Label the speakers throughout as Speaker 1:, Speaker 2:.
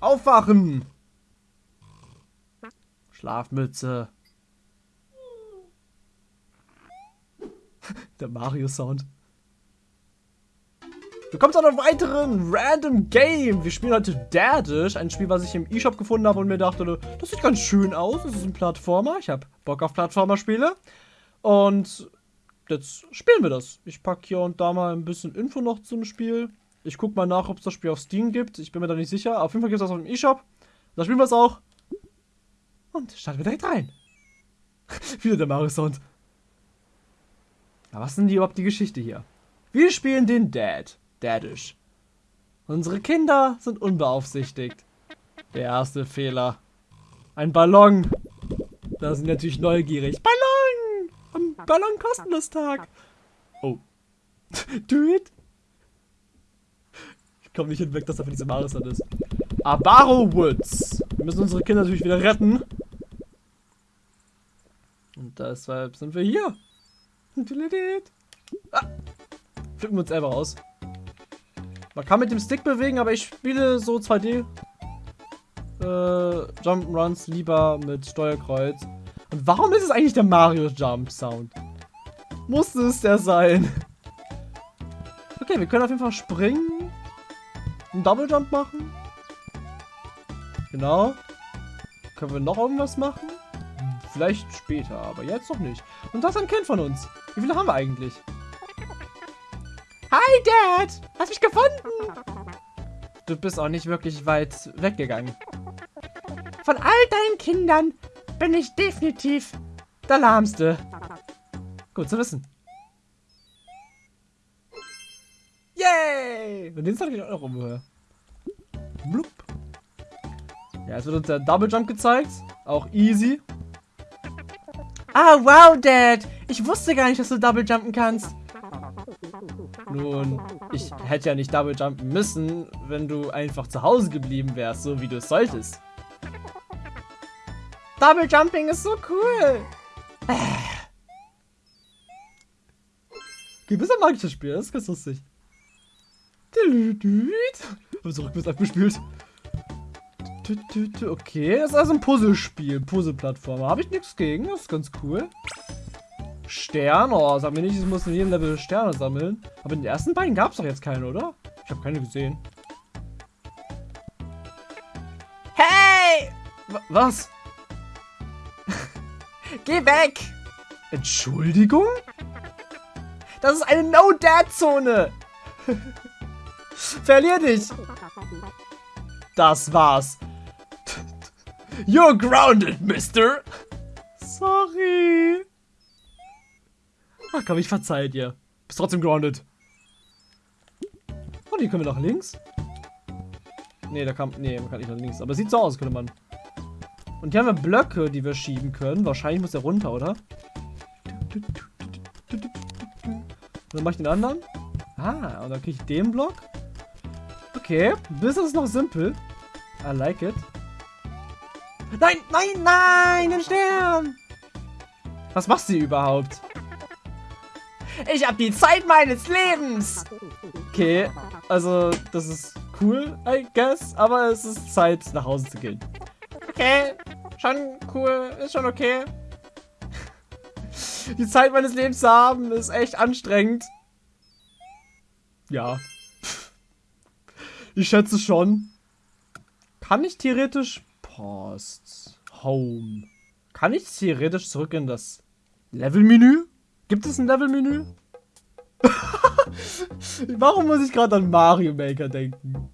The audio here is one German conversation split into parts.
Speaker 1: Aufwachen! Schlafmütze. Der Mario-Sound. Willkommen zu einem weiteren Random Game. Wir spielen heute Daddish, ein Spiel, was ich im E-Shop gefunden habe und mir dachte, das sieht ganz schön aus. Es ist ein Plattformer. Ich habe Bock auf Plattformer-Spiele. Und jetzt spielen wir das. Ich packe hier und da mal ein bisschen Info noch zum Spiel. Ich gucke mal nach, ob es das Spiel auf Steam gibt. Ich bin mir da nicht sicher. Auf jeden Fall gibt es das auf dem E-Shop. Da spielen wir es auch. Und starten wir direkt rein. Wieder der Mario-Sound. Was denn die, überhaupt die Geschichte hier? Wir spielen den Dad. Daddish. Unsere Kinder sind unbeaufsichtigt. Der erste Fehler. Ein Ballon. Da sind natürlich neugierig. Ballon! Am Ballon kostenlos Tag. Oh. Do it. Ich komme nicht hinweg, dass da für diese Maris ist. Abaro Woods. Wir müssen unsere Kinder natürlich wieder retten. Und deshalb sind wir hier. Ah. Flippen wir uns selber aus. Man kann mit dem Stick bewegen, aber ich spiele so 2D äh, Jump'n'Runs lieber mit Steuerkreuz. Und warum ist es eigentlich der Mario Jump Sound? Musste es der sein? Okay, wir können auf jeden Fall springen. Einen Double Jump machen. Genau. Können wir noch irgendwas machen? Vielleicht später, aber jetzt noch nicht. Und das ist ein Kind von uns. Wie viele haben wir eigentlich? Hi, Dad! Hast mich gefunden? Du bist auch nicht wirklich weit weggegangen. Von all deinen Kindern bin ich definitiv der Lahmste. Gut zu wissen. Yay! Und den soll ich auch noch umhören. Blub. Ja, jetzt wird uns der Double Jump gezeigt. Auch easy. Ah, wow, Dad. Ich wusste gar nicht, dass du Double Jumpen kannst. Nun, ich hätte ja nicht Double Jumpen müssen, wenn du einfach zu Hause geblieben wärst, so wie du es solltest. Double Jumping ist so cool. Gewisser magisches Spiel, das ist ganz lustig. Habe so rückwärts abgespielt. Okay, das ist also ein Puzzlespiel, Puzzle-Plattformer. Habe ich nichts gegen, das ist ganz cool. Stern. Oh, sag mir nicht, ich muss in jedem Level Sterne sammeln. Aber in den ersten beiden gab es doch jetzt keine, oder? Ich habe keine gesehen. Hey! W was? Geh weg! Entschuldigung? Das ist eine No-Dad-Zone! Verlier dich! Das war's. You're grounded, mister! Sorry. Ach komm, ich verzeih dir. Bist trotzdem grounded. Und oh, hier können wir nach links. Nee, da kam. Nee, man kann nicht nach links. Aber sieht so aus, könnte man. Und hier haben wir Blöcke, die wir schieben können. Wahrscheinlich muss der runter, oder? Und dann mache ich den anderen. Ah, und dann kriege ich den Block. Okay, ist noch simpel. I like it. Nein, nein, nein, ein Stern! Was machst du überhaupt? Ich habe die Zeit meines Lebens. Okay, also das ist cool, I guess. Aber es ist Zeit, nach Hause zu gehen. Okay, schon cool, ist schon okay. Die Zeit meines Lebens zu haben, ist echt anstrengend. Ja. Ich schätze schon. Kann ich theoretisch... Post. Home. Kann ich theoretisch zurück in das Levelmenü? Gibt es ein Levelmenü? Warum muss ich gerade an Mario Maker denken?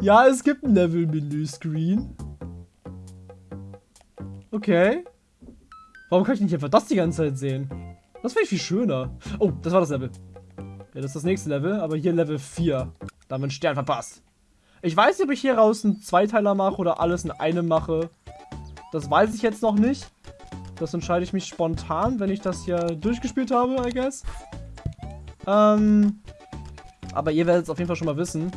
Speaker 1: Ja, es gibt ein Level-Menü-Screen. Okay. Warum kann ich nicht einfach das die ganze Zeit sehen? Das wäre viel schöner. Oh, das war das Level. Ja, das ist das nächste Level, aber hier Level 4. Da haben Stern verpasst. Ich weiß nicht, ob ich hier raus einen Zweiteiler mache oder alles in einem mache. Das weiß ich jetzt noch nicht. Das entscheide ich mich spontan, wenn ich das hier durchgespielt habe, I guess. Ähm, aber ihr werdet es auf jeden Fall schon mal wissen.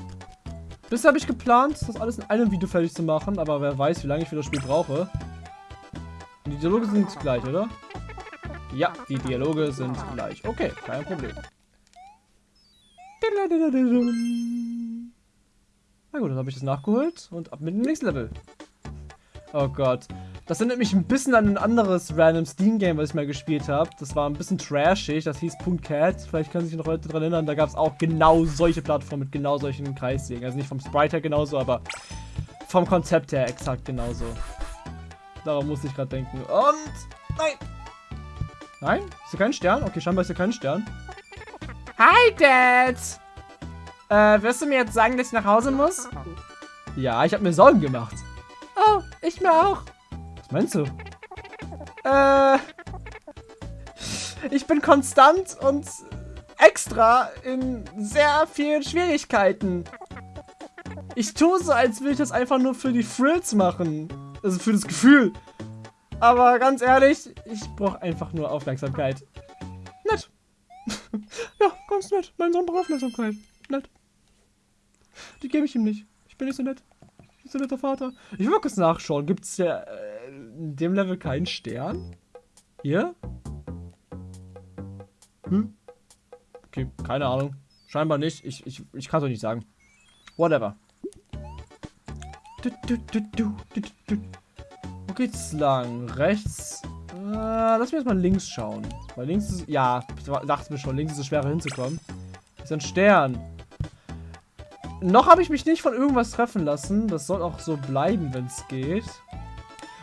Speaker 1: Bisher habe ich geplant, das alles in einem Video fertig zu machen, aber wer weiß, wie lange ich für das Spiel brauche. Die Dialoge sind gleich, oder? Ja, die Dialoge sind gleich. Okay, kein Problem. Na gut, dann habe ich das nachgeholt und ab mit dem nächsten Level. Oh Gott. Das erinnert mich ein bisschen an ein anderes random Steam-Game, was ich mal gespielt habe. Das war ein bisschen trashig, das hieß Cat. Vielleicht können sich noch Leute daran erinnern, da gab es auch genau solche Plattformen mit genau solchen Kreissägen. Also nicht vom Sprite her genauso, aber vom Konzept her exakt genauso. Daran musste ich gerade denken. Und... Nein! Nein? Ist hier kein Stern? Okay, scheinbar ist hier kein Stern.
Speaker 2: Hi, Dad! Äh, wirst du mir jetzt sagen, dass ich nach Hause muss?
Speaker 1: Ja, ich habe mir Sorgen gemacht.
Speaker 2: Oh, ich mir auch.
Speaker 1: Was meinst du? Äh... Ich bin konstant und extra in sehr vielen Schwierigkeiten. Ich tue so, als würde ich das einfach nur für die Frills machen. Also für das Gefühl. Aber ganz ehrlich, ich brauche einfach nur Aufmerksamkeit. Nett. ja, ganz nett. Mein Sohn braucht Aufmerksamkeit. Nett. Die gebe ich ihm nicht. Ich bin nicht so nett. Ich bin so netter Vater. Ich will mal kurz nachschauen. Gibt es ja äh, in dem Level keinen Stern? Hier? Hm? Okay, keine Ahnung. Scheinbar nicht. Ich, ich, ich kann es euch nicht sagen. Whatever. Du, du, du. Wo geht's lang? Rechts? Äh, lass mich mal links schauen. Weil links ist... Ja, dachte mir schon, links ist es schwerer hinzukommen. Ist ein Stern. Noch habe ich mich nicht von irgendwas treffen lassen. Das soll auch so bleiben, wenn es geht.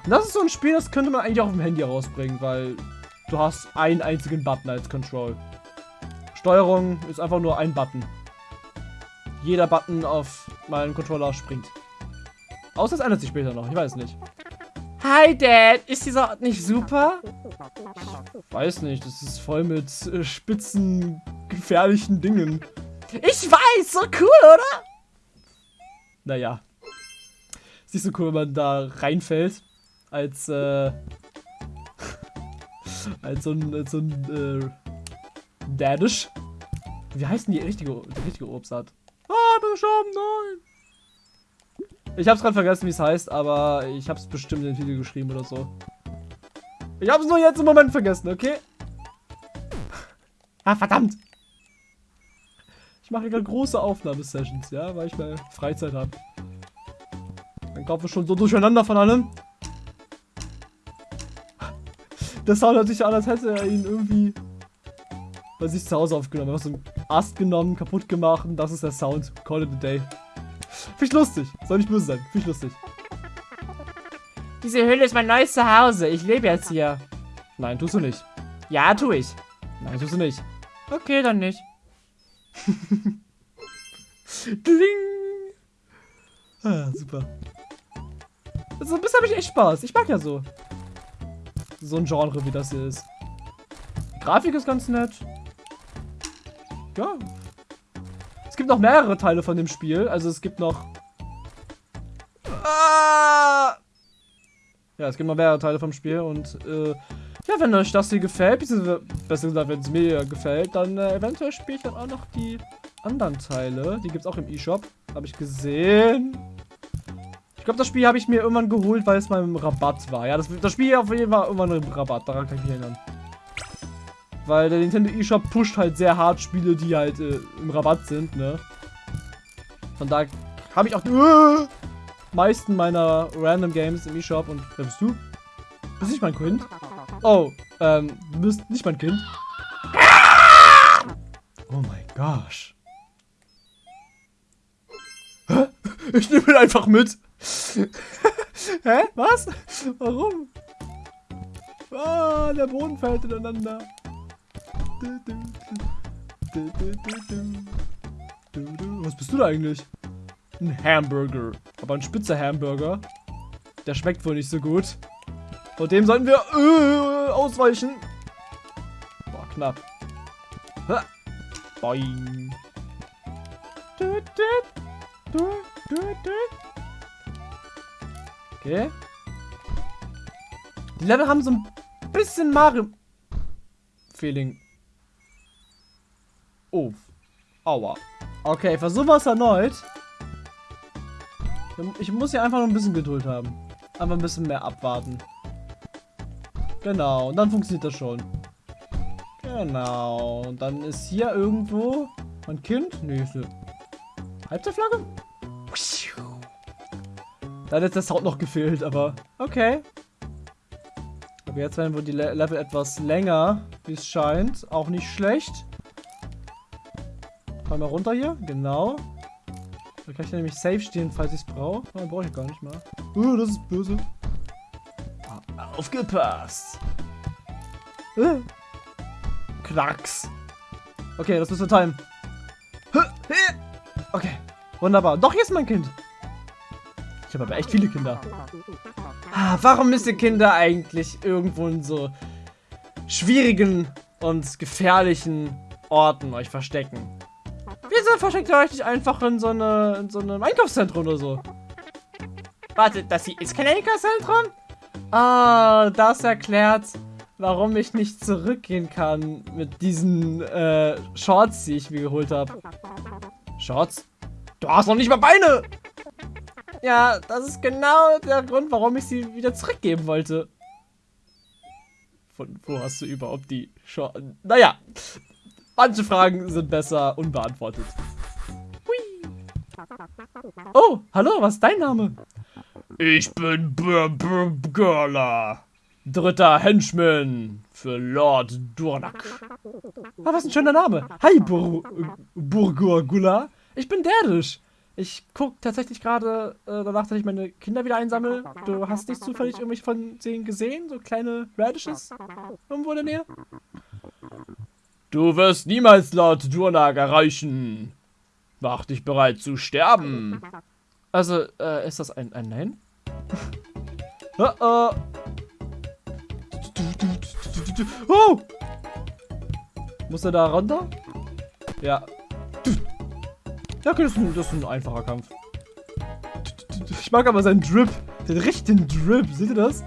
Speaker 1: Und das ist so ein Spiel, das könnte man eigentlich auch auf dem Handy rausbringen, weil du hast einen einzigen Button als Control. Steuerung ist einfach nur ein Button. Jeder Button auf meinen Controller springt. Außer es ändert sich später noch, ich weiß nicht.
Speaker 2: Hi, Dad. Ist dieser Ort nicht super?
Speaker 1: Ich weiß nicht, das ist voll mit äh, spitzen, gefährlichen Dingen.
Speaker 2: Ich weiß, so cool, oder?
Speaker 1: Naja. Ist nicht so cool, wenn man da reinfällt. Als, äh, als so ein, als so ein, äh, Dadisch. Wie heißt denn die richtige, die richtige Obstart? Ah, beschoben, nein! Ich hab's gerade vergessen, wie es heißt, aber ich hab's bestimmt in den Titel geschrieben oder so. Ich hab's nur jetzt im Moment vergessen, okay? Ah, verdammt! Ich mache gerade große Aufnahmesessions, ja, weil ich mal Freizeit habe. Mein Kopf ist schon so durcheinander von allem. Sound hört sich an, als hätte er ihn irgendwie bei sich zu Hause aufgenommen. Er hat so einen Ast genommen, kaputt gemacht und das ist der Sound. Call it a day. Finde ich lustig. Soll nicht böse sein. Finde ich lustig.
Speaker 2: Diese Höhle ist mein neues Zuhause. Ich lebe jetzt hier.
Speaker 1: Nein, tust du nicht.
Speaker 2: Ja, tu ich.
Speaker 1: Nein, tust du nicht.
Speaker 2: Okay, dann nicht.
Speaker 1: Dling! Ah, super. Also, bis habe ich echt Spaß. Ich mag ja so. So ein Genre, wie das hier ist. Grafik ist ganz nett. Ja. Es gibt noch mehrere Teile von dem Spiel. Also es gibt noch... Ah! Ja, es gibt noch mehrere Teile vom Spiel und äh, ja, wenn euch das hier gefällt, beziehungsweise besser gesagt, wenn es mir gefällt, dann äh, eventuell spiele ich dann auch noch die anderen Teile. Die gibt es auch im E-Shop. Habe ich gesehen. Ich glaube, das Spiel habe ich mir irgendwann geholt, weil es mal im Rabatt war. Ja, das, das Spiel auf jeden Fall irgendwann im Rabatt. Daran kann ich mich erinnern. Weil der Nintendo eShop pusht halt sehr hart Spiele, die halt äh, im Rabatt sind, ne? Von da habe ich auch die äh, meisten meiner Random Games im eShop. Und wer bist du? Bist nicht mein Kind? Oh, ähm, du bist nicht mein Kind. Oh mein gosh. Hä? Ich nehme ihn einfach mit. Hä? Was? Warum? Ah, der Boden fällt ineinander. Was bist du da eigentlich? Ein Hamburger. Aber ein spitzer Hamburger. Der schmeckt wohl nicht so gut. Vor dem sollten wir äh, ausweichen. Boah, knapp. Ha. Boing. Okay. Die Level haben so ein bisschen Mario-Feeling. Oh. Aua. Okay, versuchen wir es erneut. Ich muss hier einfach nur ein bisschen Geduld haben. Einfach ein bisschen mehr abwarten. Genau, und dann funktioniert das schon. Genau, und dann ist hier irgendwo mein Kind. Nee, ist eine Halbzeitflagge? Da hat jetzt der Sound noch gefehlt, aber okay. Aber jetzt werden wohl die Le Level etwas länger, wie es scheint. Auch nicht schlecht. Fall mal runter hier, genau. Da kann ich nämlich safe stehen, falls ich es brauche. Nein, brauche ich gar nicht mehr. Oh, das ist böse. Ah, Aufgepasst. Äh. Knacks. Okay, das müssen wir timen. Okay, wunderbar. Doch, hier ist mein Kind. Ich habe aber echt viele Kinder. Ah, warum müssen Kinder eigentlich irgendwo in so schwierigen und gefährlichen Orten euch verstecken? Wieso versteckt ihr euch nicht einfach in so, eine, in so einem Einkaufszentrum oder so?
Speaker 2: Warte, das hier ist kein Einkaufszentrum?
Speaker 1: Ah, das erklärt, warum ich nicht zurückgehen kann mit diesen äh, Shorts, die ich mir geholt habe. Shorts? Du hast noch nicht mal Beine! Ja, das ist genau der Grund, warum ich sie wieder zurückgeben wollte. Von wo hast du überhaupt die Shorts? Naja, manche Fragen sind besser unbeantwortet. Hui. Oh, hallo, was ist dein Name? Ich bin Bur Bur Burgala. Dritter Henchman für Lord Durnak. Ah, was ein schöner Name. Hi, Bur Burgurgula. Ich bin Derdisch. Ich guck tatsächlich gerade äh, danach, dass ich meine Kinder wieder einsammle. Du hast nicht zufällig irgendwelche von denen gesehen? So kleine Radishes? Irgendwo in der Nähe? Du wirst niemals Lord Durnak erreichen. Mach dich bereit zu sterben. Also, äh, ist das ein, ein Nein? uh -oh. oh! Muss er da runter? Ja. Ja, okay, das ist, ein, das ist ein einfacher Kampf. Ich mag aber seinen Drip. Den richtigen Drip. Seht ihr das?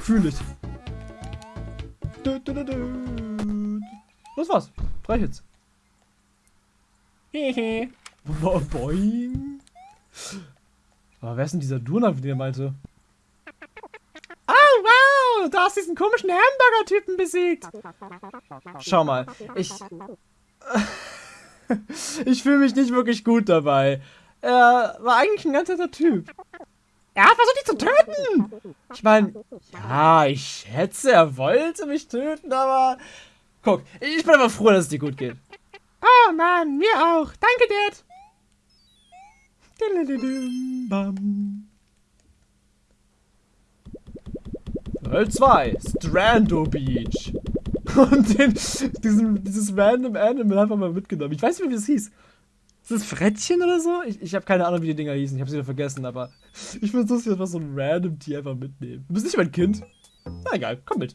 Speaker 1: Fühle ich. Das war's. Drei Hits. Hehe. Boing. Aber wer ist denn dieser Durnak, wie der meinte? Oh, wow! Du hast diesen komischen Hamburger-Typen besiegt. Schau mal. Ich... ich fühle mich nicht wirklich gut dabei. Er war eigentlich ein ganz netter Typ. Er hat versucht, dich zu töten! Ich meine, ja, ich schätze, er wollte mich töten, aber... Guck, ich bin aber froh, dass es dir gut geht. Oh Mann, mir auch. Danke, Dad. Level 2, Strando Beach. Und den, diesen, dieses random Animal einfach mal mitgenommen. Ich weiß nicht, wie das hieß. Ist das Frettchen oder so? Ich, ich habe keine Ahnung, wie die Dinger hießen. Ich habe sie wieder vergessen, aber ich finde es lustig, einfach so ein random Tier einfach mitnehmen. Du bist nicht mein Kind. Na egal, komm mit.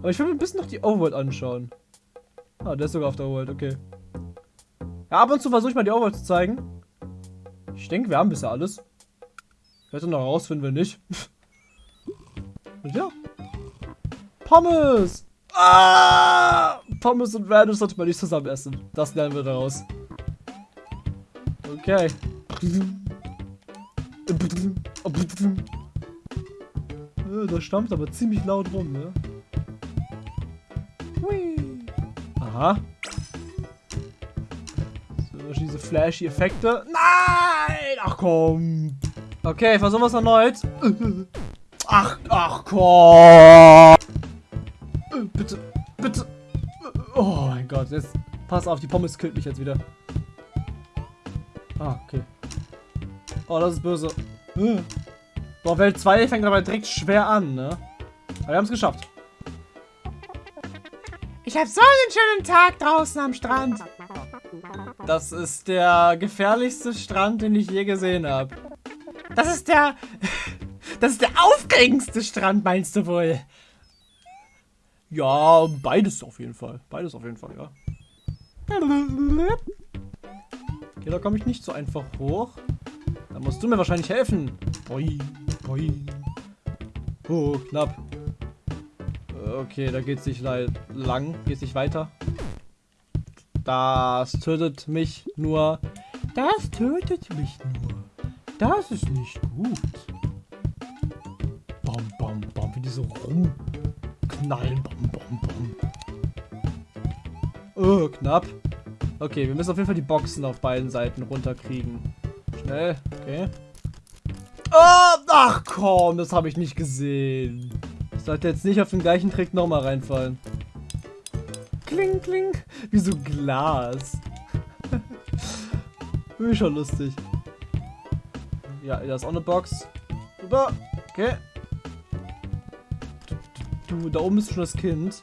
Speaker 1: Aber ich will mir ein bisschen noch die Overworld anschauen. Ah, der ist sogar auf der Overworld, okay. Ja, ab und zu versuche ich mal die Overworld zu zeigen. Ich denke, wir haben bisher alles. Ich werde noch rausfinden, wenn nicht. Und ja. Pommes! Ah! Pommes und Random sollte man nicht zusammen essen. Das lernen wir daraus. Okay. Da stammt aber ziemlich laut rum, ne? Hui. Aha. So, diese flashy Effekte. Nein! Ach komm. Okay, versuchen wir es erneut. Ach, ach komm. Bitte, bitte. Oh mein Gott, jetzt pass auf, die Pommes killt mich jetzt wieder. Ah, okay. Oh, das ist böse. Boah, Welt 2 fängt aber direkt schwer an, ne? Aber wir haben es geschafft.
Speaker 2: Ich habe so einen schönen Tag draußen am Strand.
Speaker 1: Das ist der gefährlichste Strand, den ich je gesehen habe.
Speaker 2: Das ist der... Das ist der aufregendste Strand, meinst du wohl?
Speaker 1: Ja, beides auf jeden Fall. Beides auf jeden Fall, ja. Okay, da komme ich nicht so einfach hoch. Da musst du mir wahrscheinlich helfen. Boi, boi. Oh, knapp. Okay, da geht es nicht lang. Geht es nicht weiter. Das tötet mich nur. Das tötet mich nur. Das ist nicht gut. Bam, bam, bam. Wie die so rumknallen. Bam, bam, bam. Oh, knapp. Okay, wir müssen auf jeden Fall die Boxen auf beiden Seiten runterkriegen. Schnell. Okay. Oh, ach komm, das habe ich nicht gesehen. Sollte jetzt nicht auf den gleichen Trick nochmal reinfallen. Kling, kling. Wie so Glas. Ich schon lustig. Ja, da ist auch eine Box. Super. Okay. Du, du, da oben ist schon das Kind.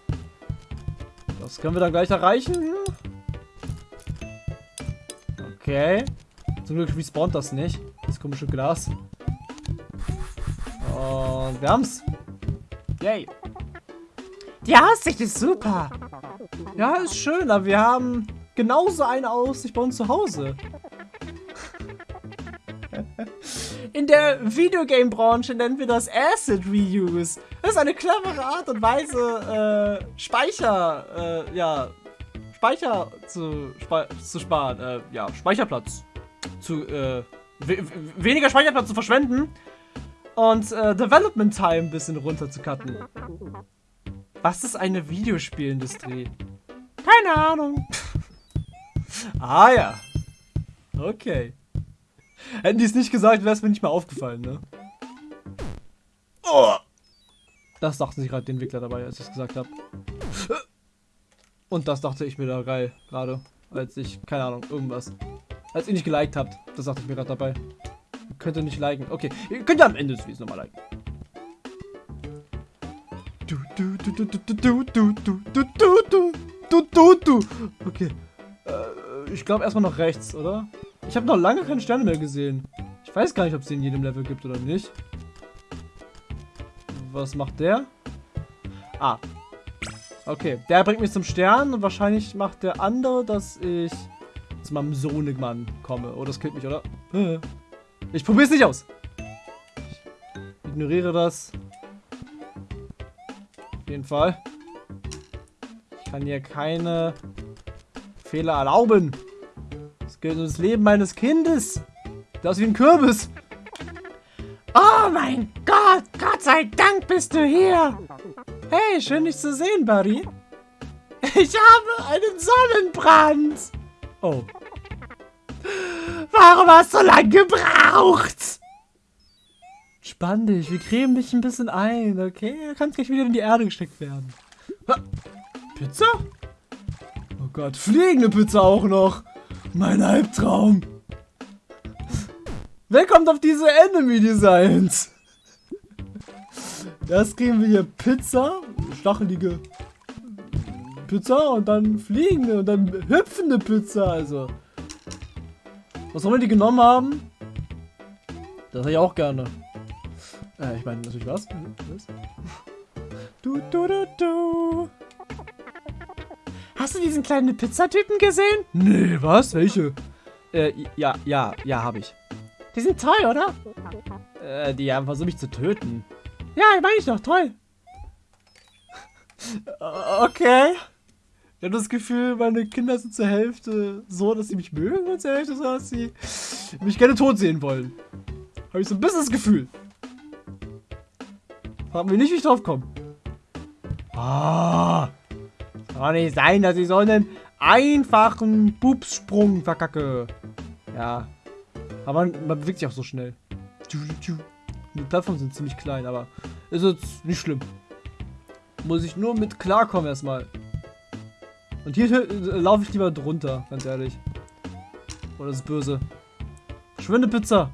Speaker 1: Das können wir dann gleich erreichen. Okay. Zum Glück respawnt das nicht. Das komische Glas. Und wir haben's. Yay.
Speaker 2: Die Aussicht ist super.
Speaker 1: Ja, ist schön, aber wir haben genauso eine Aussicht bei uns zu Hause. In der Videogame-Branche nennen wir das Asset Reuse. Das ist eine clevere Art und Weise, äh, Speicher, äh, ja, Speicher zu, spe zu sparen, äh, ja, Speicherplatz zu, äh, we weniger Speicherplatz zu verschwenden und äh, Development Time ein bisschen runter zu cutten. Was ist eine Videospielindustrie? Keine Ahnung. ah ja. Okay. Hätten die es nicht gesagt, wäre es mir nicht mal aufgefallen, ne? Oh. Das dachten sich gerade die Entwickler dabei, als ich es gesagt habe. Und das dachte ich mir da geil, gerade. Als ich, keine Ahnung, irgendwas. Als ihr nicht geliked habt, das dachte ich mir gerade dabei. Könnt ihr nicht liken. Okay, ihr könnt ja am Ende des Videos nochmal liken. Du, du, du, du, du, du, du, du, du, du, du, du, du. Okay. Äh, ich glaube erstmal nach rechts, oder? Ich habe noch lange keine Sterne mehr gesehen. Ich weiß gar nicht, ob es in jedem Level gibt oder nicht. Was macht der? Ah. Okay, der bringt mich zum Stern und wahrscheinlich macht der andere, dass ich zu meinem Sohnemann komme. Oh, das killt mich, oder? Ich probiere es nicht aus. Ich ignoriere das. Auf jeden Fall. Ich kann hier keine Fehler erlauben. Es geht um das Leben meines Kindes. Das ist wie ein Kürbis.
Speaker 2: Oh mein Gott, Gott sei Dank bist du hier.
Speaker 1: Hey, schön dich zu sehen, Buddy. Ich habe einen Sonnenbrand. Oh.
Speaker 2: Warum hast du so lange gebraucht?
Speaker 1: Spann dich, wir cremen dich ein bisschen ein, okay? Du kannst gleich wieder in die Erde gesteckt werden. Pizza? Oh Gott, fliegende Pizza auch noch. Mein Albtraum. Wer kommt auf diese Enemy Designs? Das kriegen wir hier Pizza, stachelige Pizza und dann fliegende und dann hüpfende Pizza, also. Was auch immer die genommen haben, das hätte ich auch gerne. Äh, ich meine natürlich was? was? Du, du, du, du.
Speaker 2: Hast du diesen kleinen Pizzatypen gesehen?
Speaker 1: Nee, was? Welche? Äh, ja, ja, ja, habe ich.
Speaker 2: Die sind toll, oder?
Speaker 1: Äh, die haben versucht mich zu töten.
Speaker 2: Ja, meine ich doch, toll.
Speaker 1: okay. Ich habe das Gefühl, meine Kinder sind zur Hälfte so, dass sie mich mögen und zur Hälfte so, dass sie mich gerne tot sehen wollen. Habe ich so ein bisschen das Gefühl. Fragen wir nicht, wie ich drauf komme. Ah. Kann nicht sein, dass ich so einen einfachen Bubssprung verkacke. Ja. Aber man, man bewegt sich auch so schnell. Die Plattformen sind ziemlich klein, aber ist jetzt nicht schlimm. Muss ich nur mit klarkommen erstmal. Und hier äh, laufe ich lieber drunter, ganz ehrlich. Oh, das ist böse. Schwinde Pizza.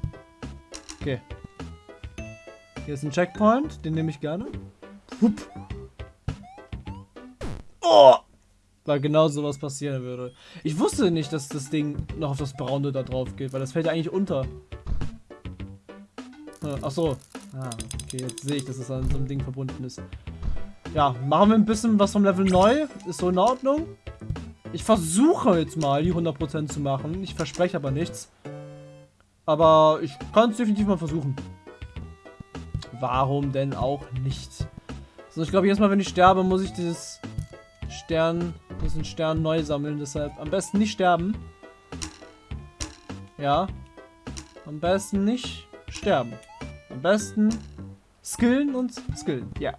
Speaker 1: Okay. Hier ist ein Checkpoint, den nehme ich gerne. Hup. Oh! Weil genau sowas passieren würde. Ich wusste nicht, dass das Ding noch auf das Braune da drauf geht, weil das fällt ja eigentlich unter. Ach so. Ah, okay, jetzt sehe ich, dass es an so einem Ding verbunden ist. Ja, machen wir ein bisschen was vom Level neu. Ist so in Ordnung. Ich versuche jetzt mal, die 100% zu machen. Ich verspreche aber nichts. Aber ich kann es definitiv mal versuchen. Warum denn auch nicht? So, ich glaube, jedes Mal, wenn ich sterbe, muss ich dieses Stern, diesen Stern neu sammeln. Deshalb am besten nicht sterben. Ja. Am besten nicht sterben. Am besten skillen und skillen. Ja.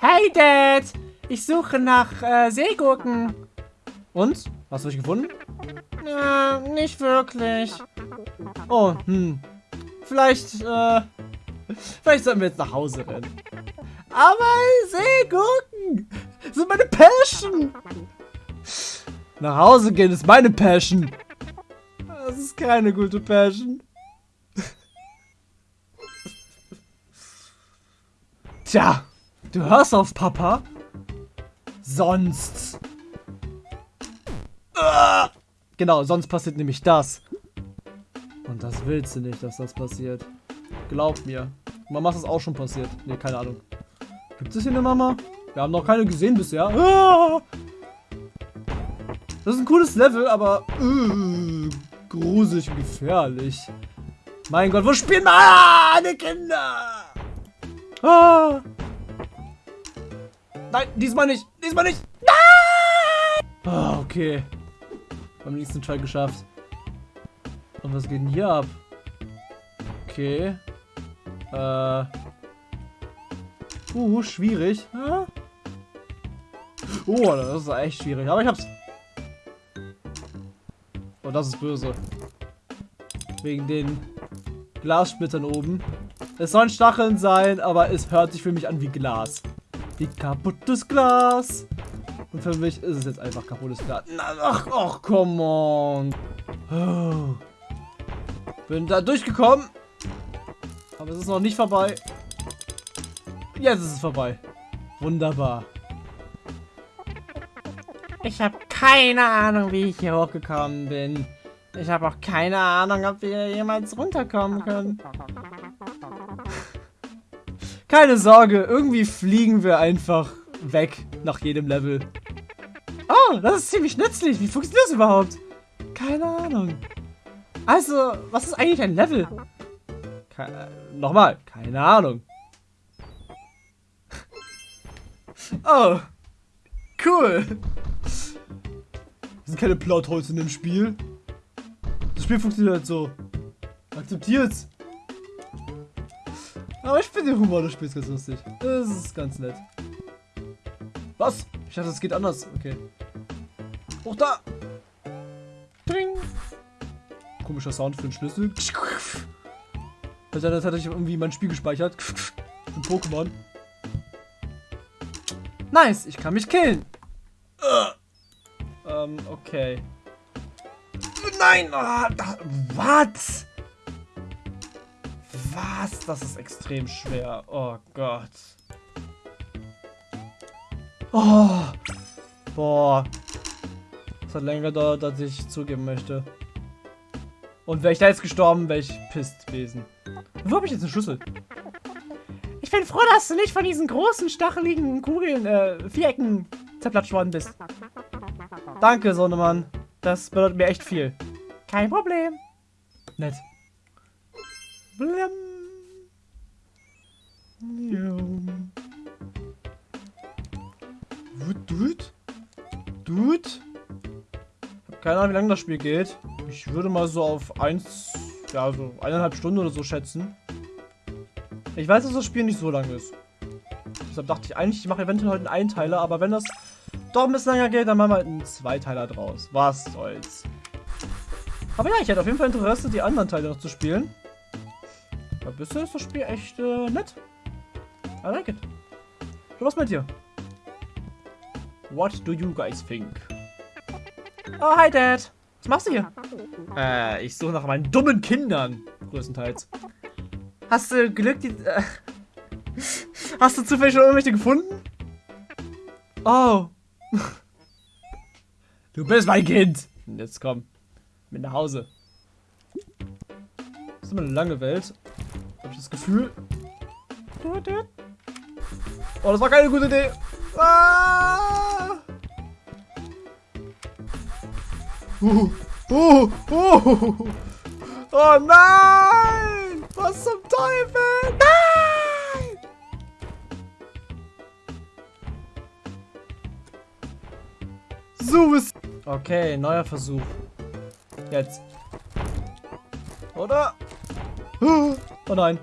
Speaker 2: Hey, Dad! Ich suche nach äh, Seegurken.
Speaker 1: Und? Hast du dich gefunden?
Speaker 2: Äh, nicht wirklich.
Speaker 1: Oh, hm. Vielleicht, äh, vielleicht sollten wir jetzt nach Hause rennen. Aber Seegurken sind meine Passion. Nach Hause gehen ist meine Passion. Das ist keine gute Passion. Tja, du hörst auf Papa. Sonst. Ah! Genau, sonst passiert nämlich das. Und das willst du nicht, dass das passiert. Glaub mir. Mama ist das auch schon passiert. Ne, keine Ahnung. Gibt es hier eine Mama? Wir haben noch keine gesehen bisher. Ah! Das ist ein cooles Level, aber äh, gruselig und gefährlich. Mein Gott, wo spielen meine Kinder? Ah! Nein, diesmal nicht. Diesmal nicht. Nein! Ah, okay. Beim nächsten Teil geschafft. Und was geht denn hier ab? Okay. Äh. Uh, schwierig. Oh, das ist echt schwierig. Aber ich hab's. Oh, das ist böse. Wegen den Glassplittern oben. Es sollen Stacheln sein, aber es hört sich für mich an wie Glas. Wie kaputtes Glas. Und für mich ist es jetzt einfach kaputtes Glas. ach, ach, come on. Bin da durchgekommen. Aber es ist noch nicht vorbei. Jetzt ist es vorbei. Wunderbar. Ich habe keine Ahnung, wie ich hier hochgekommen bin. Ich habe auch keine Ahnung, ob wir jemals runterkommen können. Keine Sorge, irgendwie fliegen wir einfach weg nach jedem Level. Oh, das ist ziemlich nützlich. Wie funktioniert das überhaupt? Keine Ahnung. Also, was ist eigentlich ein Level? Ke äh, nochmal, keine Ahnung. Oh, cool. Es sind keine Plotholes in dem Spiel. Das Spiel funktioniert halt so. Akzeptiert's. Aber ich finde den Humor des Spiels ganz lustig. Das ist ganz nett. Was? Ich dachte, es geht anders. Okay. Hoch da! Dring! Komischer Sound für den Schlüssel. Also das hatte ich irgendwie mein Spiel gespeichert. Ein Pokémon. Nice, ich kann mich killen. Ähm, okay. Nein! Oh, was? Was? Das ist extrem schwer. Oh Gott. Oh. Boah. Das hat länger gedauert, als ich zugeben möchte. Und wäre ich da jetzt gestorben, wäre ich pisst gewesen. Wo habe ich jetzt eine Schlüssel? Ich bin froh, dass du nicht von diesen großen, stacheligen Kugeln, äh, Vierecken zerplatscht worden bist. Danke, Sonnemann. Das bedeutet mir echt viel. Kein Problem. Nett. Blam. Dude? Dude? Keine Ahnung, wie lange das Spiel geht. Ich würde mal so auf eins, ja, so eineinhalb Stunden oder so schätzen. Ich weiß, dass das Spiel nicht so lang ist. Deshalb dachte ich eigentlich, ich mache eventuell heute einen Einteiler, aber wenn das doch ein bisschen länger geht, dann machen wir halt einen Zweiteiler draus. Was soll's. Aber ja, ich hätte auf jeden Fall Interesse, die anderen Teile noch zu spielen. Aber bisher ist das Spiel echt äh, nett. I like it. So, was mit dir? What do you guys think? Oh, hi, Dad. Was machst du hier? Äh, ich suche nach meinen dummen Kindern. Größtenteils. Hast du Glück, die... Äh, hast du zufällig schon irgendwelche gefunden? Oh. Du bist mein Kind. Jetzt komm. Mit nach Hause. Das ist immer eine lange Welt. Habe ich das Gefühl. Oh, das war keine gute Idee. Ah! Uh, uh, uh. Oh nein! Was zum Teufel? Nein! So ist. Okay, neuer Versuch. Jetzt. Oder? Oh nein.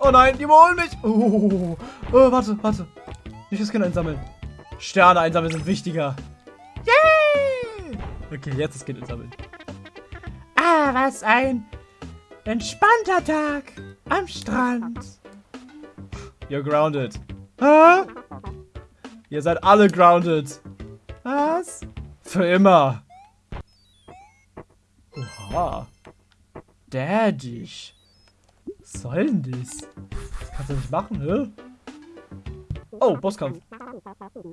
Speaker 1: Oh nein, die überholen mich. Oh, oh, warte, warte. Nicht das Kind einsammeln. Sterne einsammeln sind wichtiger. Yay! Okay, jetzt das Kind einsammeln. Ah, was ein entspannter Tag.
Speaker 2: Am Strand.
Speaker 1: You're grounded. Hä? Ihr seid alle grounded.
Speaker 2: Was?
Speaker 1: Für immer. Oha. Daddy. Was soll denn das? Das kannst du nicht machen, hä? Oh, Bosskampf.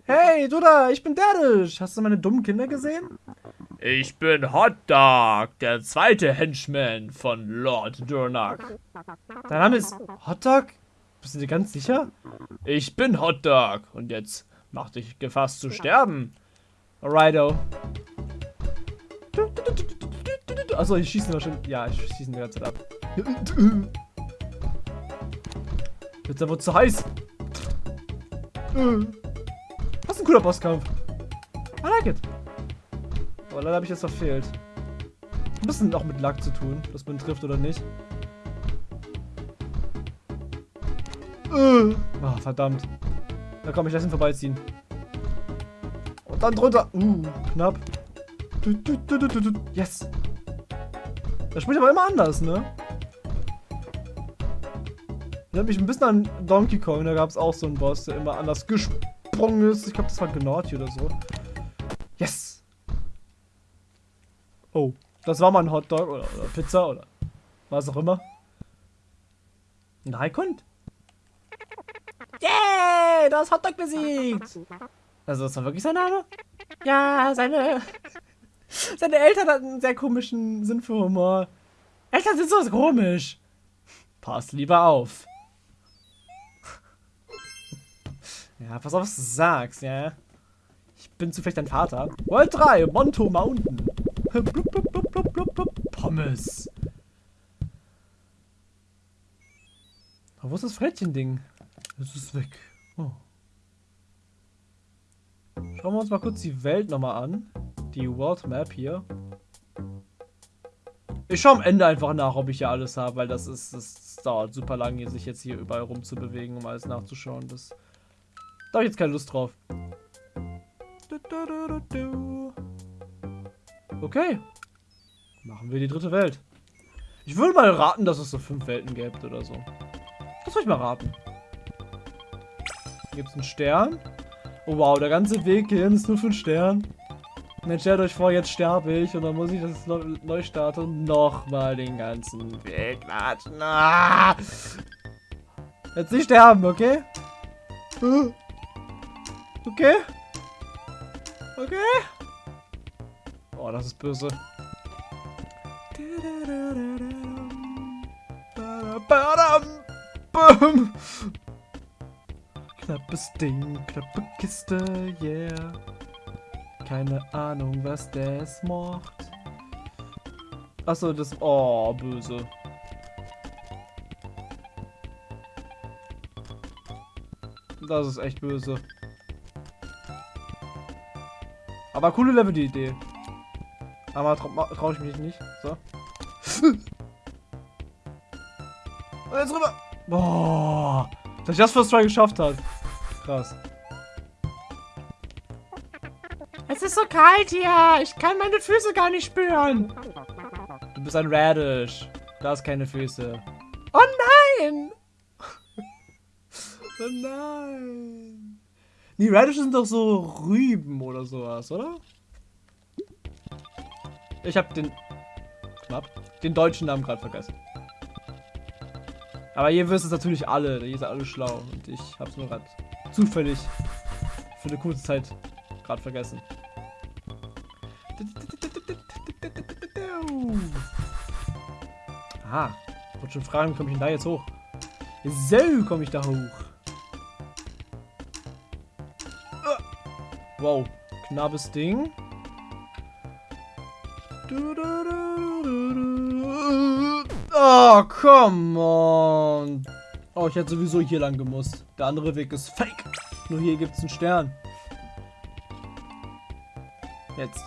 Speaker 1: Hey, du da, ich bin Daddish. Hast du meine dummen Kinder gesehen? Ich bin Hotdog, der zweite Henchman von Lord Durnak. Dein Name ist Hotdog? Bist du dir ganz sicher? Ich bin Hotdog und jetzt mach dich gefasst zu sterben. Alrighto. Achso, ich schieße wahrscheinlich. Ja, ich schieße die ganze Zeit ab. Jetzt wird zu heiß. Was ein cooler Bosskampf. I like it. Aber leider habe ich jetzt verfehlt. Ein bisschen auch mit Lack zu tun, dass man trifft oder nicht. Oh, verdammt. Da komm, ich lasse ihn vorbeiziehen. Und dann drunter. Uh, knapp. Yes. Das spielt aber immer anders, ne? Erinnert mich ein bisschen an Donkey Kong, da gab es auch so einen Boss, der immer anders gesprungen ist. Ich glaube, das war Gnocchi oder so. Yes! Oh, das war mal ein Hotdog oder, oder Pizza oder was auch immer. Ein Raikund. Yay! Du hast Hotdog besiegt! Also, das war wirklich sein Name?
Speaker 2: Ja, seine. Seine Eltern hatten einen sehr komischen Sinn für Humor. Eltern sind so komisch.
Speaker 1: Pass lieber auf. Ja, pass auf, was du sagst, ja. Ich bin zufällig dein Vater. World 3, Monto Mountain. Blub, blub, blub. Pommes. Aber wo ist das Frettchen-Ding? Es ist weg. Oh. Schauen wir uns mal kurz die Welt nochmal an. Die World Map hier. Ich schaue am Ende einfach nach, ob ich hier alles habe, weil das ist, das, dauert super lange, sich jetzt hier überall rumzubewegen, um alles nachzuschauen. Das da habe ich jetzt keine Lust drauf. Okay. Machen wir die dritte Welt. Ich würde mal raten, dass es so fünf Welten gibt oder so. Das soll ich mal raten. Hier gibt es einen Stern. Oh wow, der ganze Weg hierhin ist nur für einen Stern. Dann stellt euch vor, jetzt sterbe ich und dann muss ich das neu starten und nochmal den ganzen Weg warten. Ah! Jetzt nicht sterben, okay? Okay. Okay. Oh, das ist böse. Knappes Ding, knappe Kiste, yeah. Keine Ahnung, was das macht. Achso, das... Oh, böse. Das ist echt böse. Aber coole Level, die Idee. Aber traue trau ich mich nicht. So. Und jetzt rüber. Boah. Dass ich das First Try geschafft hat. Krass.
Speaker 2: Es ist so kalt hier. Ich kann meine Füße gar nicht spüren.
Speaker 1: Du bist ein Radish. Du hast keine Füße.
Speaker 2: Oh nein!
Speaker 1: oh nein. Die Radishes sind doch so Rüben oder sowas, oder? Ich habe den knapp den deutschen Namen gerade vergessen. Aber ihr wisst es natürlich alle, ihr seid alle schlau und ich habe es nur gerade zufällig für eine kurze Zeit gerade vergessen. Aha, ich wollte schon fragen, komme ich denn da jetzt hoch? So komme ich da hoch. Wow, knappes Ding. Oh, come on. Oh, ich hätte sowieso hier lang gemusst. Der andere Weg ist fake. Nur hier gibt es einen Stern. Jetzt.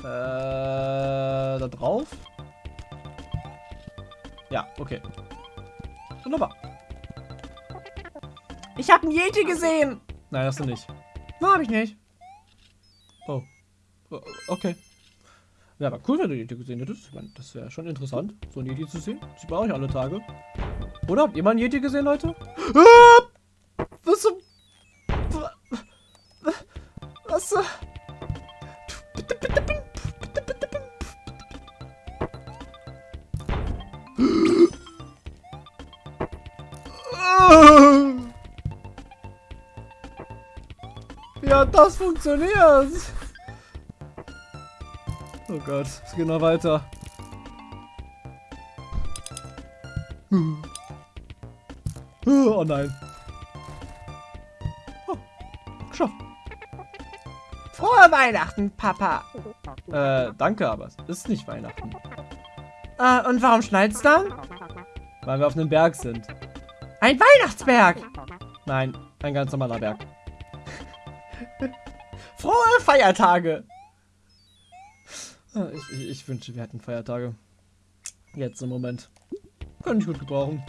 Speaker 1: Äh, da drauf? Ja, okay. Wunderbar.
Speaker 2: Ich habe einen Yeti gesehen.
Speaker 1: Nein, hast du nicht.
Speaker 2: Na, hab ich nicht.
Speaker 1: Oh. Okay. Wäre aber cool, wenn du Yeti gesehen hättest. Ich meine, das wäre schon interessant, so ein Yeti zu sehen. Sieht man auch nicht alle Tage. Oder habt ihr mal einen Yeti gesehen, Leute? Ah! Das funktioniert? Oh Gott, es geht noch weiter. Oh nein. Oh, geschafft.
Speaker 2: Frohe Weihnachten, Papa.
Speaker 1: Äh, danke, aber es ist nicht Weihnachten.
Speaker 2: Äh, und warum schneit's dann?
Speaker 1: Weil wir auf einem Berg sind.
Speaker 2: Ein Weihnachtsberg.
Speaker 1: Nein, ein ganz normaler Berg.
Speaker 2: Frohe Feiertage.
Speaker 1: Ah, Ich, ich, ich wünsche, wir hätten Feiertage. Jetzt im Moment. Könnte ich gut gebrauchen.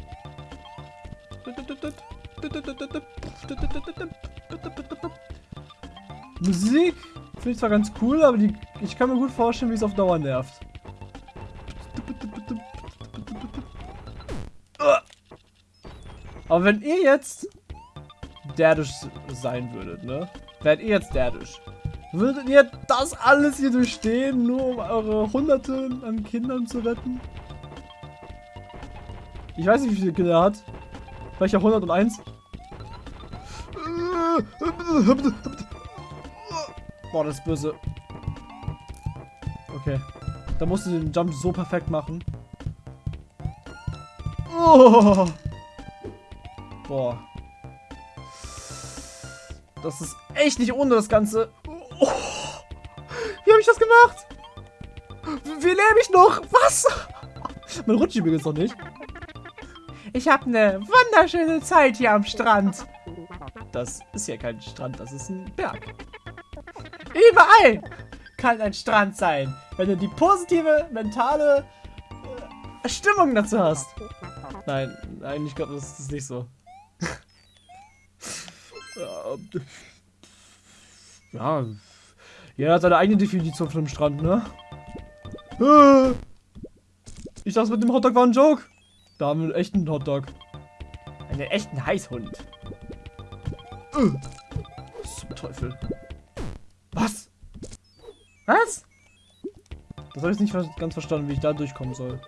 Speaker 1: Musik finde ich zwar ganz cool, aber die, ich kann mir gut vorstellen, wie es auf Dauer nervt. Aber wenn ihr jetzt Derdisch sein würdet, ne? Wärt ihr jetzt Derdisch, würdet ihr das alles hier durchstehen, nur um eure Hunderte an Kindern zu retten? Ich weiß nicht, wie viele Kinder er hat. Vielleicht auch 101. Boah, das ist böse. Okay. Da musst du den Jump so perfekt machen. Oh. Boah. Das ist echt nicht ohne das Ganze. Oh. Wie habe ich das gemacht? Wie lebe ich noch? Was? Mein rutscht übrigens noch nicht.
Speaker 2: Ich habe eine wunderschöne Zeit hier am Strand.
Speaker 1: Das ist ja kein Strand, das ist ein Berg.
Speaker 2: Überall kann ein Strand sein, wenn du die positive mentale äh, Stimmung dazu hast.
Speaker 1: Nein, nein, ich glaube, das ist nicht so. ja, jeder hat seine eigene Definition von einem Strand, ne? Ich dachte, mit dem Hotdog war ein Joke. Da haben wir einen echten Hotdog.
Speaker 2: Einen echten Heißhund.
Speaker 1: Was zum Teufel? Was?
Speaker 2: Was?
Speaker 1: Das habe ich nicht ganz verstanden, wie ich da durchkommen soll.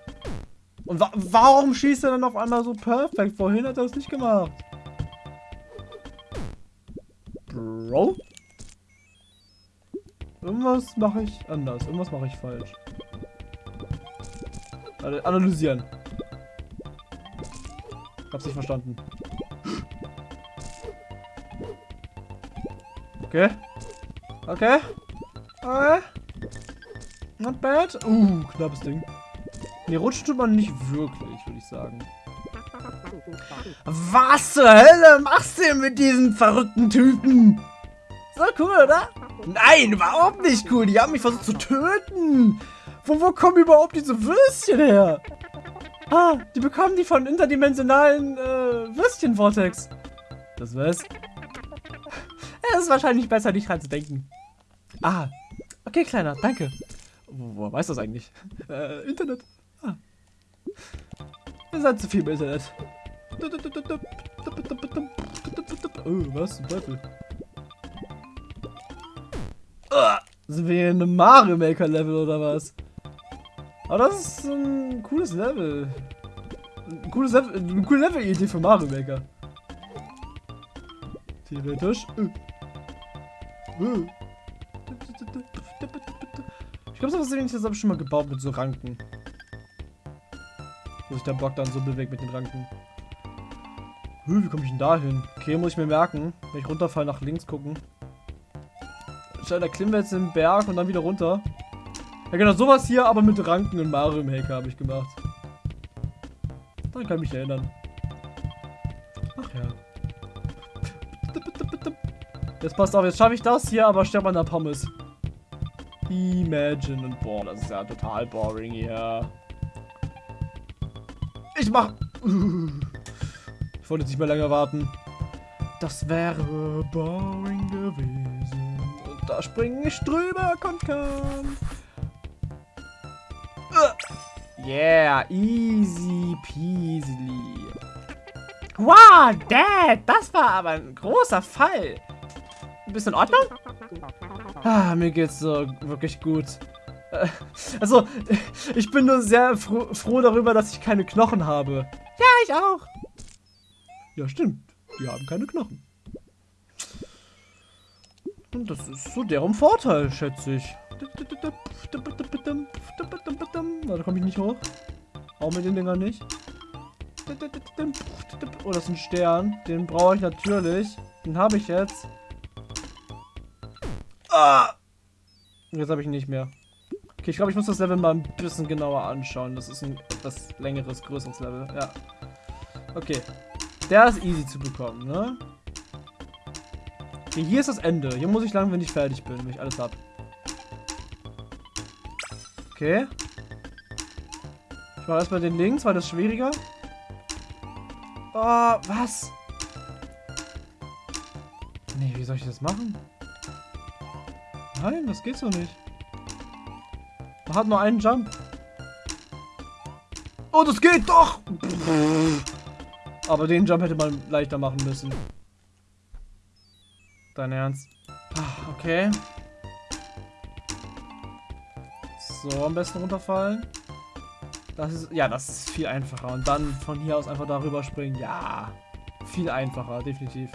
Speaker 1: Und wa warum schießt er dann auf einmal so perfekt? Vorhin hat er das nicht gemacht. Bro? Irgendwas mache ich anders. Irgendwas mache ich falsch. Analysieren. Hab's nicht verstanden. Okay. Okay. Okay. Not bad. Uh, knappes Ding. Ne, rutschen tut man nicht wirklich, würde ich sagen.
Speaker 2: Was zur Hölle machst du denn mit diesen verrückten Typen? So cool, oder?
Speaker 1: Nein, überhaupt nicht cool. Die haben mich versucht zu töten. Wo, wo kommen überhaupt diese Würstchen her? Ah, die bekommen die von interdimensionalen äh, Würstchen-Vortex. Das wär's.
Speaker 2: Es ist wahrscheinlich besser, nicht dran zu denken.
Speaker 1: Ah, okay, Kleiner, danke. Wo, woher weiß das eigentlich? Äh, Internet. Ah. Ihr seid zu viel im Internet. Oh, was zum Teufel? Ah, sind wir hier in einem Mario Maker Level oder was? Aber das ist ein cooles Level. Ein cooles Level, eine coole Level-Idee für Mario Maker. Theoretisch. Äh. Äh. Ich glaube, sowas ähnliches habe ich schon mal gebaut mit so Ranken. Wo sich der Block dann so bewegt mit den Ranken. Hm, wie komme ich denn da hin? Okay, muss ich mir merken. Wenn ich runterfall, nach links gucken. Da klimmen wir jetzt den Berg und dann wieder runter. Ja genau, sowas hier, aber mit Ranken und Mario Maker habe ich gemacht. Daran kann ich mich erinnern. Ach ja. Jetzt passt auf, jetzt schaffe ich das hier, aber sterbe an der Pommes. Imagine und boah, das ist ja total boring hier. Ich mach. Ich wollte jetzt nicht mehr länger warten. Das wäre boring gewesen. Da springe ich drüber, kommt kann. Yeah, easy peasy.
Speaker 2: Wow, Dad, das war aber ein großer Fall. Bist du in Ordnung?
Speaker 1: Ah, mir geht's so wirklich gut. Äh, Also, ich bin nur sehr froh, froh darüber, dass ich keine Knochen habe.
Speaker 2: Ja, ich auch.
Speaker 1: Ja, stimmt. Die haben keine Knochen. Und das ist so deren Vorteil, schätze ich. Na, da komme ich nicht hoch. Auch mit den Dingern nicht. Oh, das ist ein Stern. Den brauche ich natürlich. Den habe ich jetzt. Ah! Jetzt habe ich ihn nicht mehr. Okay, ich glaube, ich muss das Level mal ein bisschen genauer anschauen. Das ist ein etwas längeres, größeres Level. Ja. Okay. Der ist easy zu bekommen, ne? Okay, hier ist das Ende. Hier muss ich lang, wenn ich fertig bin, wenn ich alles hab. Okay. Ich mache erstmal den links, weil das schwieriger. Oh, was? Nee, wie soll ich das machen? Nein, das geht so nicht. Man hat nur einen Jump. Oh, das geht doch! Aber den Jump hätte man leichter machen müssen. Dein Ernst? Ah, Okay. So, am besten runterfallen. Das ist, ja, das ist viel einfacher. Und dann von hier aus einfach darüber springen. Ja, viel einfacher, definitiv.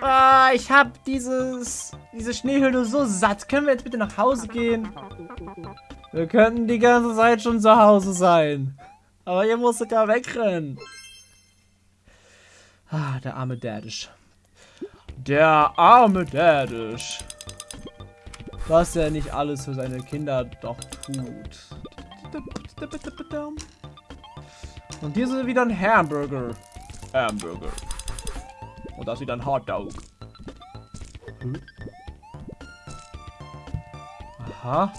Speaker 2: Ah, ich hab dieses, diese Schneehöhle so satt. Können wir jetzt bitte nach Hause gehen?
Speaker 1: Wir könnten die ganze Zeit schon zu Hause sein. Aber ihr musstet ja wegrennen. Ah, der arme Daddish. Der arme Daddish. Was er nicht alles für seine Kinder doch tut. Und hier ist wieder ein Hamburger. Hamburger. Und das ist wieder ein Hotdog. Hm? Aha.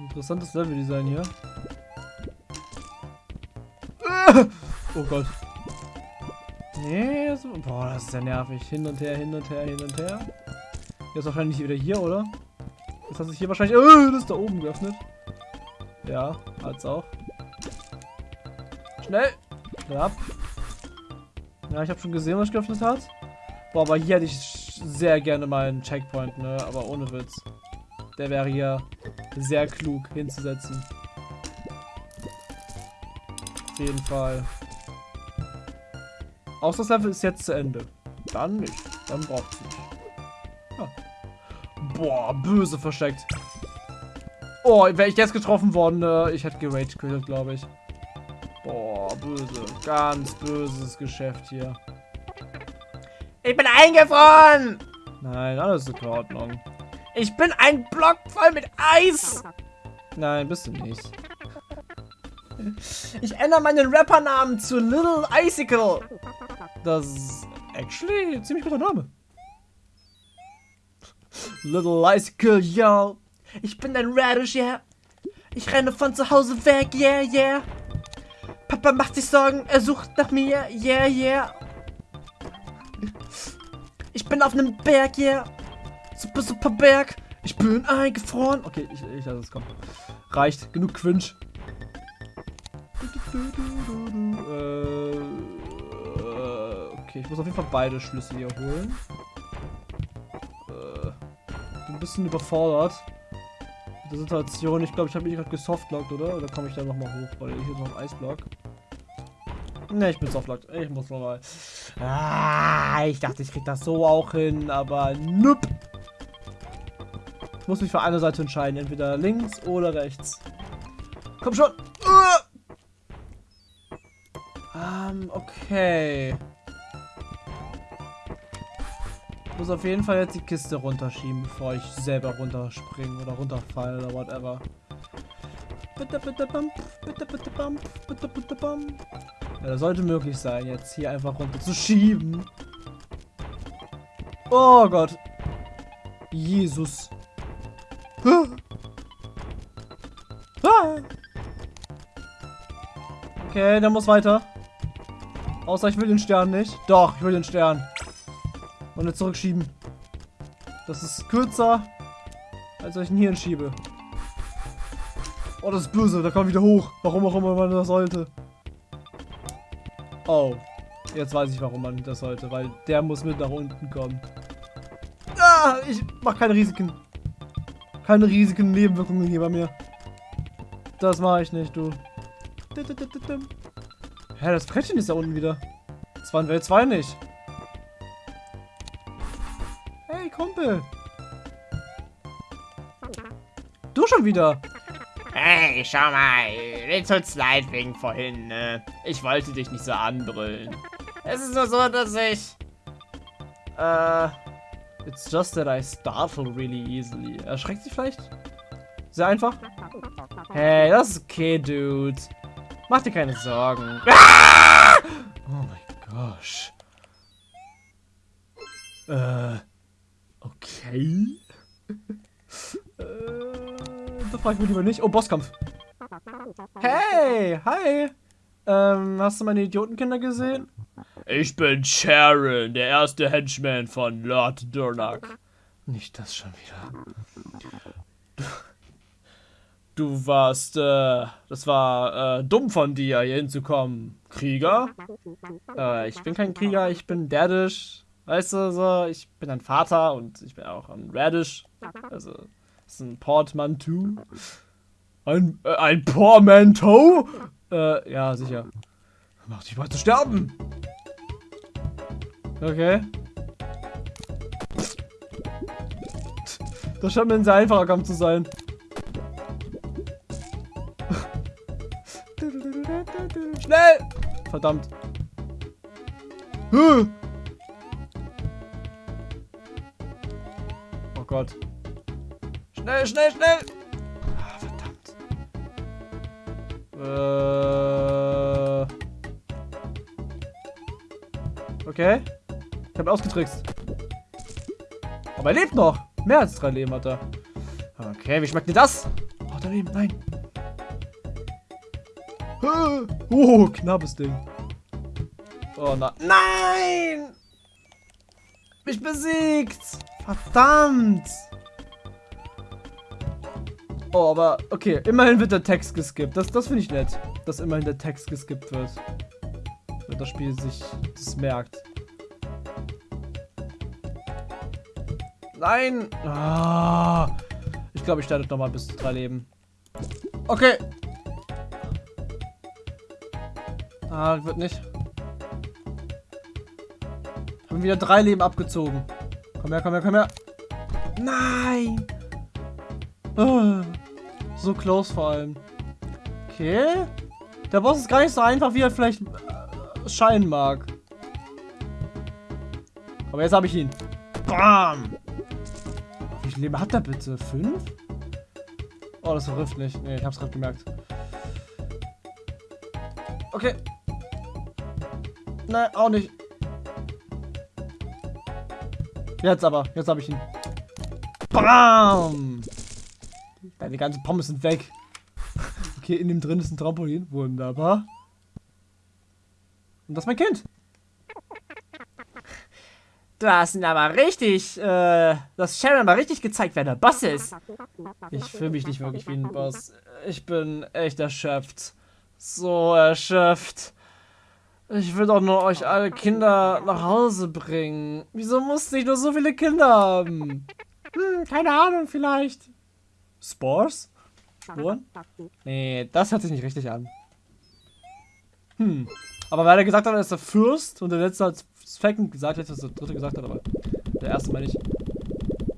Speaker 1: Interessantes Leveldesign hier. Oh Gott. Nee, so, boah, das ist ja nervig. Hin und her, hin und her, hin und her. Jetzt wahrscheinlich wieder hier, oder? Jetzt hat sich hier wahrscheinlich... Oh, das ist da oben geöffnet. Ja, hat's auch. Schnell! Ja. Ja, ich habe schon gesehen, was geöffnet hat. Boah, aber hier hätte ich sehr gerne mal einen Checkpoint, ne? Aber ohne Witz. Der wäre hier sehr klug hinzusetzen. Auf jeden Fall. Außer das Level ist jetzt zu Ende. Dann nicht. Dann braucht es nicht. Ja. Boah, böse versteckt. Oh, wäre ich jetzt getroffen worden, ne? ich hätte gerage glaube ich. Boah, böse. Ganz böses Geschäft hier.
Speaker 2: Ich bin eingefroren.
Speaker 1: Nein, alles ist in Ordnung.
Speaker 2: Ich bin ein Block voll mit Eis.
Speaker 1: Nein, bist du nicht.
Speaker 2: Ich ändere meinen Rappernamen zu Little Icicle.
Speaker 1: Das ist actually ein ziemlich guter Name. Little Icicle, yo.
Speaker 2: Ich bin ein Radish, yeah. Ich renne von zu Hause weg, yeah, yeah. Papa macht sich Sorgen, er sucht nach mir, yeah, yeah. Ich bin auf einem Berg, yeah. Super, super Berg. Ich bin eingefroren.
Speaker 1: Okay, ich, ich lasse es kommen. Reicht. Genug Quinch. Äh, okay, ich muss auf jeden Fall beide Schlüssel hier holen. Äh, bin ein bisschen überfordert mit der Situation. Ich glaube, ich habe mich gerade gesoftlockt, oder? Oder komme ich da nochmal hoch? Weil hier ist noch ein Eisblock. Ne, ich bin softlockt. Ich muss nochmal. Ah, ich dachte, ich krieg das so auch hin, aber nope. Ich muss mich für eine Seite entscheiden. Entweder links oder rechts. Komm schon. Uh! Ähm, okay. Muss auf jeden Fall jetzt die Kiste runterschieben, bevor ich selber runterspringe oder runterfalle oder whatever. Bitte, bitte, bump, bitte, bitte, bump, bitte, bitte, bump. Ja, das sollte möglich sein, jetzt hier einfach runter zu schieben. Oh Gott. Jesus. Okay, der muss weiter. Außer ich will den Stern nicht. Doch, ich will den Stern. Und jetzt zurückschieben. Das ist kürzer, als ich ihn hier hinschiebe. Oh, das ist böse. Da kommt wieder hoch. Warum auch immer man das sollte. Oh. Jetzt weiß ich, warum man das sollte. Weil der muss mit nach unten kommen. Ah, ich mach keine Risiken. Keine Risiken, Nebenwirkungen hier bei mir. Das mache ich nicht, du. Hä, das Brettchen ist da unten wieder. Das waren Welt 2 nicht. Kumpel. Du schon wieder.
Speaker 2: Hey, schau mal. Mir tut's leid wegen vorhin, ne? Ich wollte dich nicht so anbrüllen. Es ist nur so, dass ich...
Speaker 1: Äh... It's just that I startle really easily. Erschreckt sie vielleicht? Sehr einfach. Hey, das ist okay, Dude. Mach dir keine Sorgen. Ah! Oh mein gosh. Äh. Okay. äh. Da frage ich mich lieber nicht. Oh, Bosskampf. Hey, hi. Ähm, hast du meine Idiotenkinder gesehen?
Speaker 2: Ich bin Sharon, der erste Henchman von Lord Durnak.
Speaker 1: Nicht das schon wieder.
Speaker 2: Du, du warst, äh, das war, äh, dumm von dir, hier hinzukommen. Krieger?
Speaker 1: Äh, ich bin kein Krieger, ich bin Derdisch. Weißt du, so, ich bin ein Vater und ich bin auch ein Radish. Also, das ist ein Portmanteau.
Speaker 2: Ein, äh, ein Portmanteau?
Speaker 1: Äh, ja, sicher. Mach dich mal zu sterben. Okay. Das scheint mir ein sehr einfacher Kampf zu sein. Schnell! Verdammt. Oh Gott. Schnell, schnell, schnell! Ah, verdammt. Äh. Okay. Ich habe ausgetrickst. Aber er lebt noch. Mehr als drei Leben hat er. Okay, wie schmeckt dir das? Oh, daneben, nein. Oh, knappes Ding. Oh, na nein! Mich besiegt! Verdammt! Oh, aber okay, immerhin wird der Text geskippt. Das, das finde ich nett, dass immerhin der Text geskippt wird. Wenn das Spiel sich das merkt. Nein! Ah, ich glaube, ich starte nochmal bis drei Leben. Okay. Ah, wird nicht. Haben wieder drei Leben abgezogen. Komm her, komm her, komm her. Nein! Oh, so close vor allem. Okay. Der Boss ist gar nicht so einfach, wie er vielleicht äh, scheinen mag. Aber jetzt habe ich ihn. Bam! Wie viel Leben hat er bitte? Fünf? Oh, das verrifft nicht. Nee, ich hab's gerade gemerkt. Okay. Nein, auch nicht. Jetzt aber. Jetzt habe ich ihn. Bam! Deine ganzen Pommes sind weg. Okay, in dem drin ist ein Trampolin. Wunderbar. Und das ist mein Kind.
Speaker 2: Du hast ihn aber richtig, äh, das Sharon mal richtig gezeigt, wer der Boss ist.
Speaker 1: Ich fühle mich nicht wirklich wie ein Boss. Ich bin echt erschöpft. So erschöpft. Ich will doch nur euch alle Kinder nach Hause bringen. Wieso musste ich nur so viele Kinder haben? Hm, keine Ahnung, vielleicht. Spores? Spuren? Nee, das hört sich nicht richtig an. Hm. Aber weil er gesagt hat, er ist der Fürst und der letzte hat Second gesagt, jetzt was der dritte gesagt hat, aber der erste meine ich.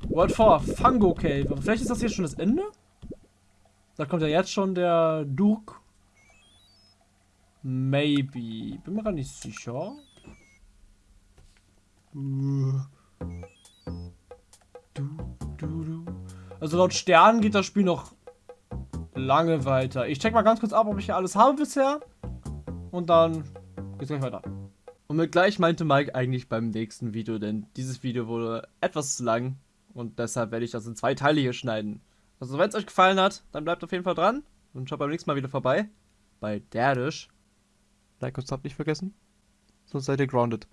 Speaker 1: World 4, Fungo Cave. Vielleicht ist das hier schon das Ende? Da kommt ja jetzt schon der Duke. Maybe. Bin mir gar nicht sicher. Also laut Sternen geht das Spiel noch lange weiter. Ich check mal ganz kurz ab, ob ich hier alles habe bisher. Und dann geht's gleich weiter. Und mit gleich meinte Mike eigentlich beim nächsten Video, denn dieses Video wurde etwas zu lang. Und deshalb werde ich das in zwei Teile hier schneiden. Also wenn es euch gefallen hat, dann bleibt auf jeden Fall dran. Und schaut beim nächsten Mal wieder vorbei. Bei Derdisch. Like und Sub nicht vergessen. Sonst seid ihr grounded.